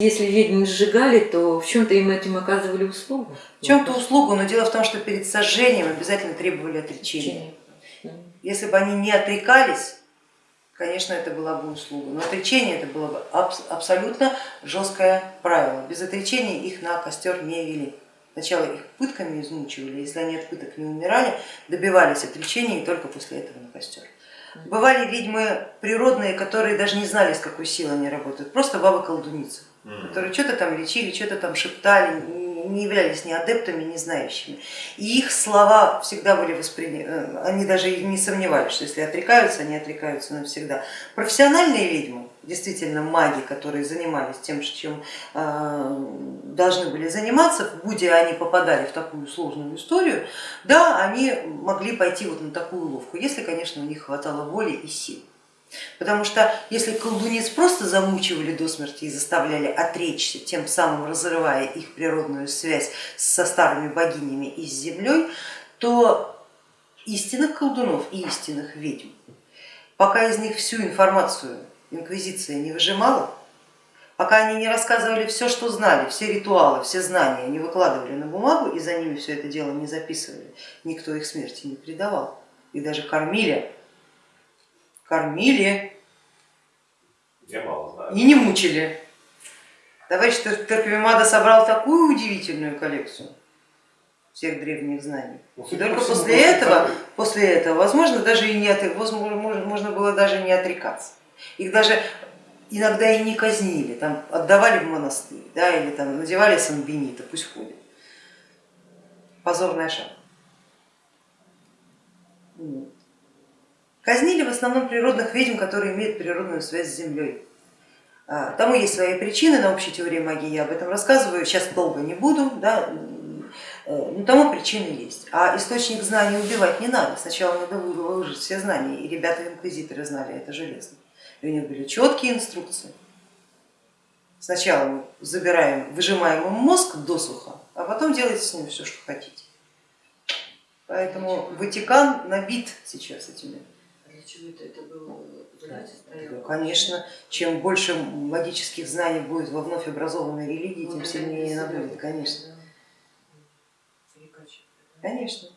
Если ведьм сжигали, то в чем-то им этим оказывали услугу. В чем-то услугу, но дело в том, что перед сожжением обязательно требовали отречения. Если бы они не отрекались, конечно, это была бы услуга, но отречение это было бы абсолютно жесткое правило. Без отречения их на костер не вели. Сначала их пытками измучивали, если они от пыток не умирали, добивались отречения и только после этого на костер. Бывали ведьмы природные, которые даже не знали, с какой силой они работают, просто бабы-колдуницы которые что-то там лечили, что-то там шептали, не являлись ни адептами, ни знающими. И их слова всегда были восприняты, э, они даже не сомневались, что если отрекаются, они отрекаются навсегда. Профессиональные ведьмы, действительно маги, которые занимались тем, чем э, должны были заниматься, будь они попадали в такую сложную историю, да, они могли пойти вот на такую ловку, если, конечно, у них хватало воли и сил. Потому что если колдунец просто замучивали до смерти и заставляли отречься, тем самым разрывая их природную связь со старыми богинями и с землей, то истинных колдунов и истинных ведьм, пока из них всю информацию инквизиция не выжимала, пока они не рассказывали все, что знали, все ритуалы, все знания не выкладывали на бумагу и за ними все это дело не записывали, никто их смерти не предавал, и даже кормили кормили и не мучили. Товарищ Терпимада собрал такую удивительную коллекцию всех древних знаний. Ну, и только после этого, после этого, возможно, даже и не от, возможно, можно было даже не отрекаться. Их даже иногда и не казнили, там отдавали в монастырь, да, или там надевали санбенита, пусть ходит. Позорная шапка. Казнили в основном природных ведьм, которые имеют природную связь с землей. А, тому есть свои причины, на общей теории магии я об этом рассказываю, сейчас долго не буду, да, э, но тому причины есть. А источник знаний убивать не надо, сначала надо выложить все знания, и ребята-инквизиторы знали это железно. И у них были четкие инструкции. Сначала мы забираем, выжимаем ему мозг досуха, а потом делайте с ним все, что хотите. Поэтому Ватикан набит сейчас этими чего это, это было ну, конечно, чем больше магических знаний будет во вновь образованной религии, тем сильнее она будет, конечно. Конечно.